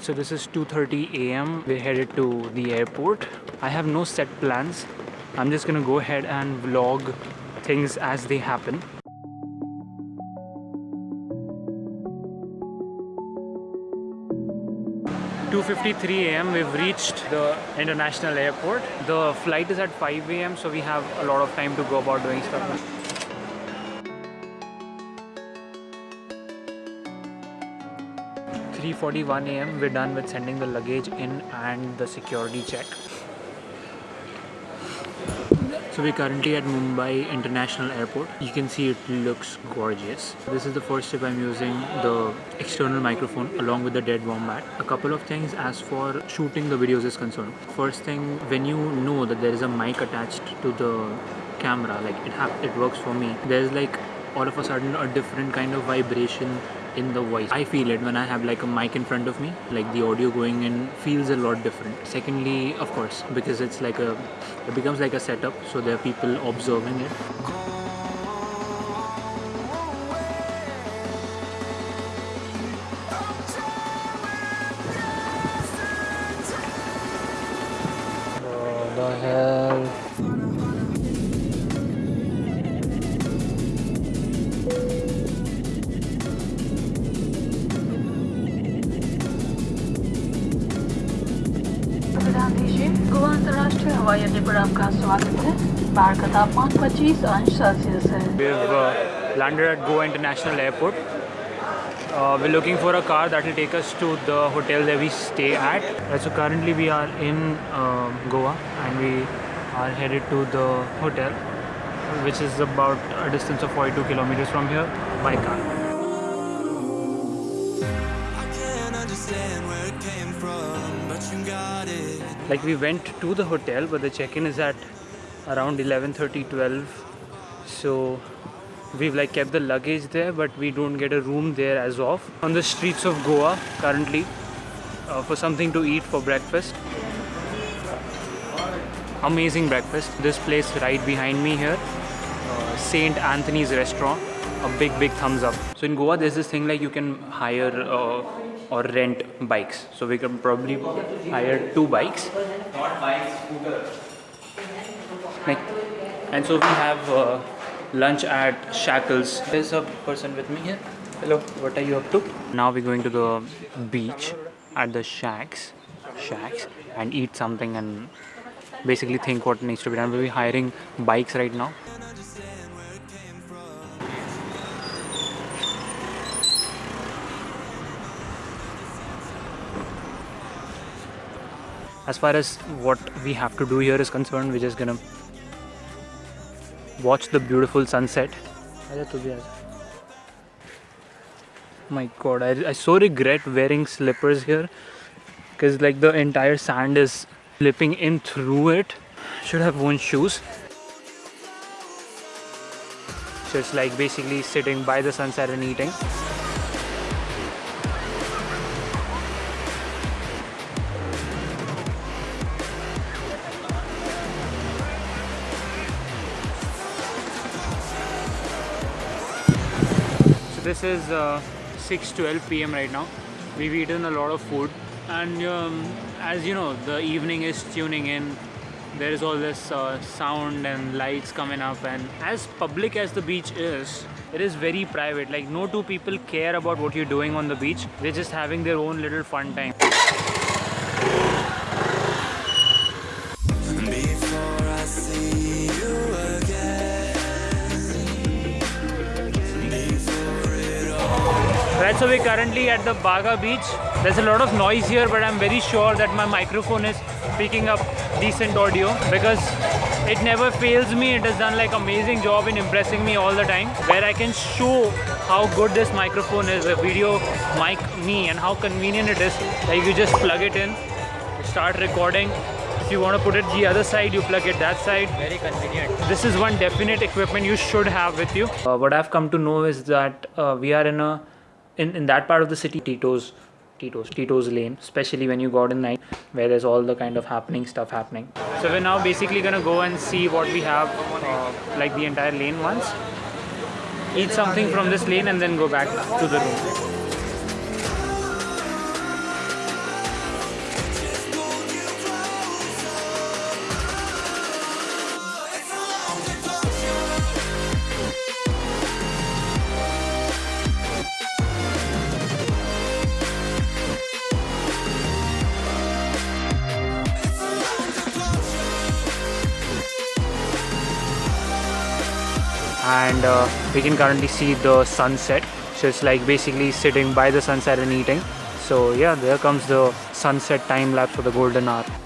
So this is 2:30 a.m. We're headed to the airport. I have no set plans. I'm just gonna go ahead and vlog things as they happen. 2.53 a.m. we've reached the international airport the flight is at 5 a.m so we have a lot of time to go about doing stuff 3.41 a.m. we're done with sending the luggage in and the security check so we're currently at Mumbai International Airport. You can see it looks gorgeous. This is the first trip I'm using the external microphone along with the dead wombat. A couple of things as for shooting the videos is concerned. First thing, when you know that there is a mic attached to the camera, like it, it works for me, there's like all of a sudden a different kind of vibration in the voice. I feel it when I have like a mic in front of me, like the audio going in feels a lot different. Secondly, of course, because it's like a, it becomes like a setup, so there are people observing it. The hell. हवाई अड्डे पर आपका स्वागत है बाहर का तापमान 25 अंश सेल्सियस है We've uh, landed at Goa International Airport. Uh, we're looking for a car that will take us to the hotel that we stay at. Uh, so currently we are in uh, Goa and we are headed to the hotel, which is about a distance of 42 kilometers from here by car. I can't understand where it came from, Like we went to the hotel, but the check-in is at around 11:30, 12. So we've like kept the luggage there, but we don't get a room there as of. On the streets of Goa currently uh, for something to eat for breakfast. Amazing breakfast. This place right behind me here, uh, Saint Anthony's restaurant. A big, big thumbs up. So in Goa, there's this thing like you can hire uh, or rent bikes. So we can probably hire two bikes. Not bike, scooter. Like, and so we have uh, lunch at Shackles. There's a person with me here. Hello, what are you up to? Now we're going to the beach at the shacks, shacks, and eat something and basically think what needs to be done. We'll be hiring bikes right now. As far as what we have to do here is concerned, we're just gonna watch the beautiful sunset. My god, I, I so regret wearing slippers here because like the entire sand is slipping in through it. Should have worn shoes. So it's like basically sitting by the sunset and eating. This is uh, 6:12 p.m. right now. We've eaten a lot of food, and um, as you know, the evening is tuning in. There is all this uh, sound and lights coming up, and as public as the beach is, it is very private. Like no two people care about what you're doing on the beach. They're just having their own little fun time. Right, so we're currently at the Baga beach. There's a lot of noise here, but I'm very sure that my microphone is picking up decent audio because it never fails me. It has done like amazing job in impressing me all the time. Where I can show how good this microphone is, a video mic me, and how convenient it is. Like you just plug it in, start recording. If you want to put it the other side, you plug it that side. Very convenient. This is one definite equipment you should have with you. Uh, what I've come to know is that uh, we are in a in, in that part of the city, Tito's Tito's Tito's lane, especially when you go out in night, where there's all the kind of happening stuff happening. So we're now basically gonna go and see what we have, uh, like the entire lane once. Eat something from this lane and then go back to the room. And uh, we can currently see the sunset. So it's like basically sitting by the sunset and eating. So yeah there comes the sunset time lapse for the golden hour